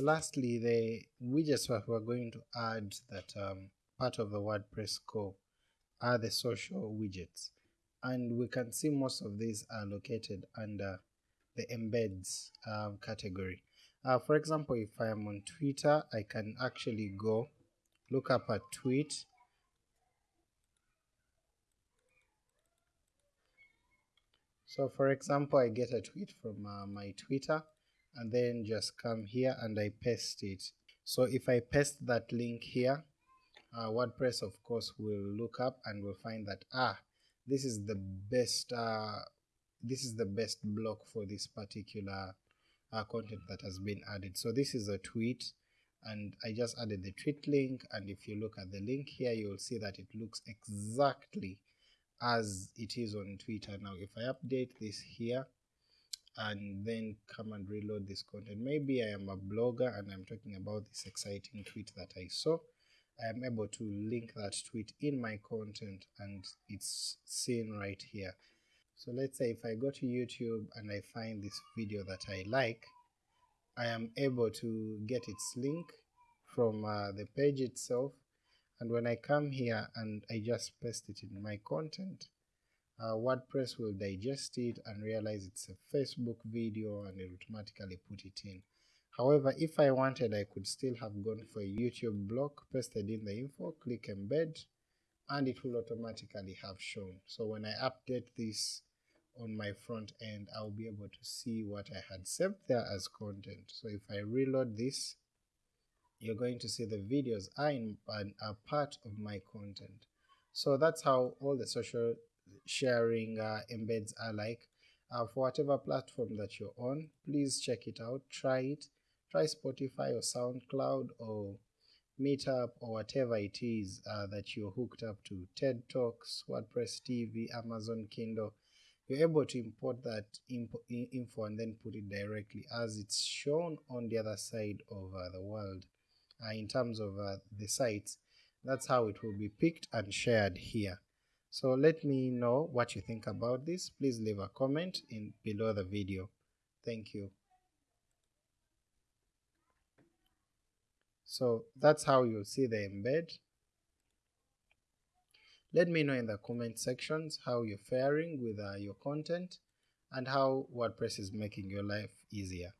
lastly, the widgets we're going to add that um, part of the WordPress core are the social widgets. And we can see most of these are located under the embeds um, category. Uh, for example, if I am on Twitter, I can actually go look up a tweet. So for example, I get a tweet from uh, my Twitter and then just come here and I paste it. So if I paste that link here, uh, WordPress of course will look up and will find that ah this is the best uh, this is the best block for this particular uh, content that has been added. So this is a tweet and I just added the tweet link and if you look at the link here you will see that it looks exactly as it is on Twitter now. If I update this here and then come and reload this content, maybe I am a blogger and I'm talking about this exciting tweet that I saw, I am able to link that tweet in my content and it's seen right here. So let's say if I go to YouTube and I find this video that I like, I am able to get its link from uh, the page itself. And when I come here and I just paste it in my content, uh, WordPress will digest it and realize it's a Facebook video and it automatically put it in. However, if I wanted I could still have gone for a YouTube block, pasted in the info, click embed, and it will automatically have shown. So when I update this on my front end, I'll be able to see what I had saved there as content. So if I reload this, you're going to see the videos are, in, are part of my content. So that's how all the social sharing uh, embeds are like. Uh, for whatever platform that you're on, please check it out, try it, try Spotify or SoundCloud or Meetup or whatever it is uh, that you're hooked up to, TED Talks, WordPress TV, Amazon Kindle, you're able to import that info and then put it directly as it's shown on the other side of uh, the world. Uh, in terms of uh, the sites that's how it will be picked and shared here so let me know what you think about this. Please leave a comment in below the video. Thank you. So that's how you'll see the embed. Let me know in the comment sections how you're faring with uh, your content and how WordPress is making your life easier